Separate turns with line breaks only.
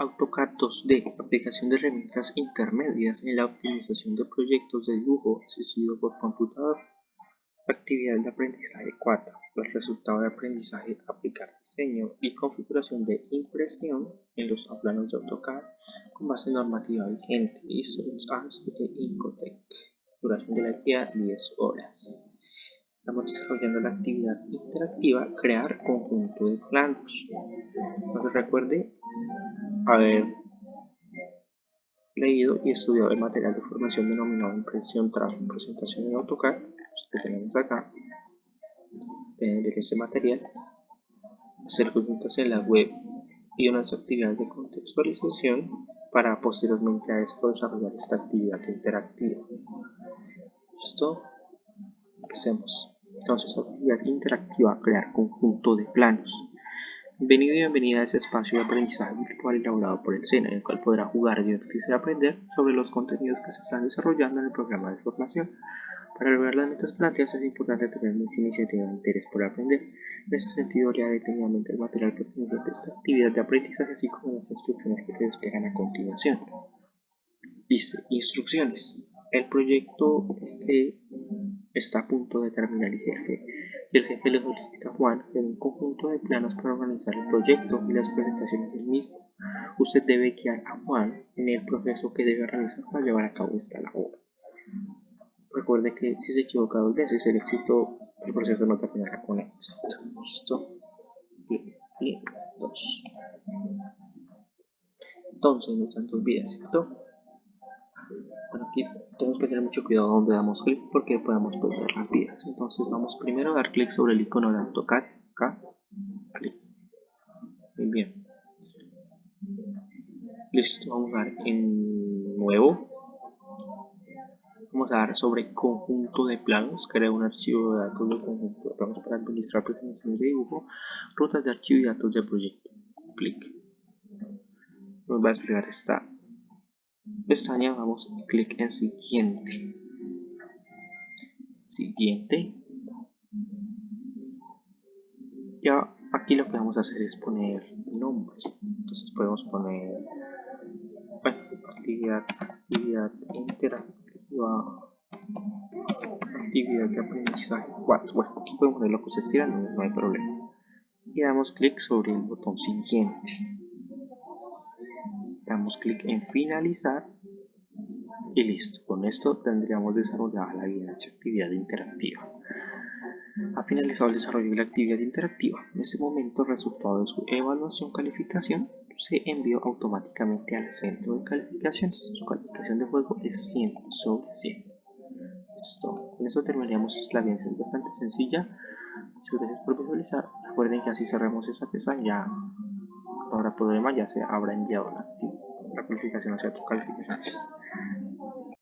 AutoCAD 2D, aplicación de herramientas intermedias en la optimización de proyectos de dibujo asistido por computador. Actividad de aprendizaje 4. El resultado de aprendizaje aplicar diseño y configuración de impresión en los planos de AutoCAD con base normativa vigente ISO, ANSI e Incotec. Duración de la actividad 10 horas. Estamos desarrollando la actividad interactiva crear conjunto de planos. Recuerde haber leído y estudiado el material de formación denominado impresión tras presentación en AutoCAD que tenemos acá tener este material hacer consultas en la web y unas actividades de contextualización para posteriormente a esto desarrollar esta actividad interactiva. Listo. Empecemos entonces actividad interactiva crear conjunto de planos Bienvenido y bienvenida a este espacio de aprendizaje virtual elaborado por el SENA, en el cual podrá jugar, divertirse y aprender sobre los contenidos que se están desarrollando en el programa de formación. Para lograr las metas planteadas es importante tener mucha iniciativa e interés por aprender. En este sentido, lea detenidamente el material perteneciente a esta actividad de aprendizaje, así como las instrucciones que se desplegan a continuación. Dice, instrucciones. El proyecto que está a punto de terminar el jefe y el jefe le solicita a Juan un conjunto de planos para organizar el proyecto y las presentaciones del mismo. Usted debe guiar a Juan en el proceso que debe realizar para llevar a cabo esta labor. Recuerde que si se equivoca dos veces, el éxito, el proceso no terminará con éxito. ¿Listo? Y dos. Entonces nos dan dos vidas, ¿cierto? Bueno, aquí tenemos que tener mucho cuidado donde damos clic porque podemos perder las vidas. Entonces vamos primero a dar clic sobre el icono de AutoCAD, acá, clic. Muy bien. Listo, vamos a dar en nuevo. Vamos a dar sobre conjunto de planos, crear un archivo de datos de conjunto de planos para administrar presentaciones de dibujo, rutas de archivo y datos de proyecto. Clic. Nos va a desplegar esta pestaña vamos clic en siguiente. Siguiente. Ya aquí lo que vamos a hacer es poner nombres. Entonces podemos poner bueno, actividad actividad interactiva actividad de aprendizaje. 4 bueno aquí podemos poner lo que ustedes quieran no, no hay problema. Y damos clic sobre el botón siguiente damos clic en finalizar y listo, con esto tendríamos desarrollada la actividad interactiva. Ha finalizado el desarrollo de la actividad interactiva. En este momento el resultado de su evaluación calificación se envió automáticamente al centro de calificaciones. Su calificación de juego es 100 sobre 100. Listo. Con esto terminaríamos la es bastante sencilla. Muchas gracias por visualizar. Recuerden que así cerramos esta pestaña. Ya no habrá problema, ya se habrá enviado la, la calificación hacia tu calificaciones.